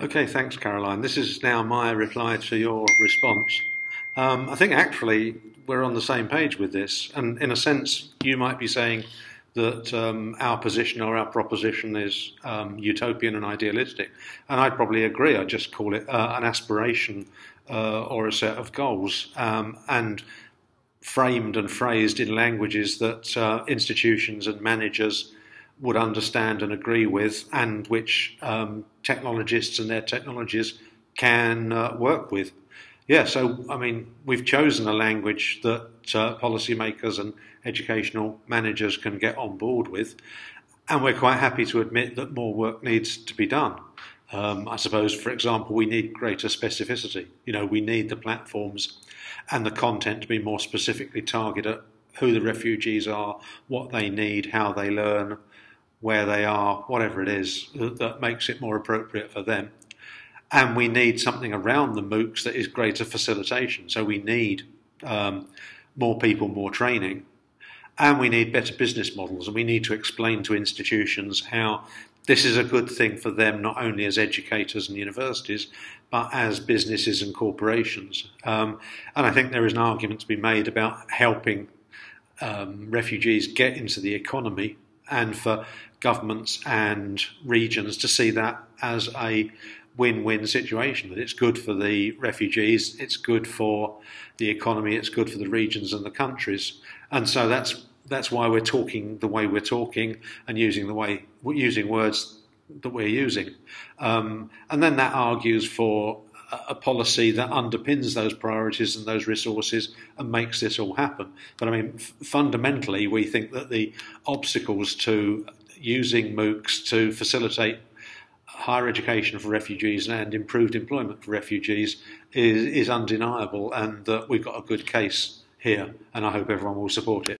Okay, thanks, Caroline. This is now my reply to your response. Um, I think actually we're on the same page with this, and in a sense, you might be saying that um, our position or our proposition is um, utopian and idealistic, and I'd probably agree. I'd just call it uh, an aspiration uh, or a set of goals, um, and framed and phrased in languages that uh, institutions and managers would understand and agree with, and which um, technologists and their technologies can uh, work with. Yeah, so I mean, we've chosen a language that uh, policymakers and educational managers can get on board with, and we're quite happy to admit that more work needs to be done. Um, I suppose, for example, we need greater specificity. You know, we need the platforms and the content to be more specifically targeted at who the refugees are, what they need, how they learn, where they are, whatever it is that, makes it more appropriate for them. And we need something around the MOOCs that is greater facilitation. So we need um, more people, more training, and we need better business models. And we need to explain to institutions how this is a good thing for them, not only as educators and universities, but as businesses and corporations. Um, and I think there is an argument to be made about helping um, refugees get into the economy and for governments and regions to see that as a win-win situation. That it's good for the refugees, it's good for the economy, it's good for the regions and the countries, and so that's that's why we're talking the way we're talking and using the way using words that we're using, um, and then that argues for a policy that underpins those priorities and those resources and makes this all happen. But I mean, f- fundamentally, we think that the obstacles to using MOOCs to facilitate higher education for refugees and improved employment for refugees is, is undeniable, and that we've got a good case here, and I hope everyone will support it.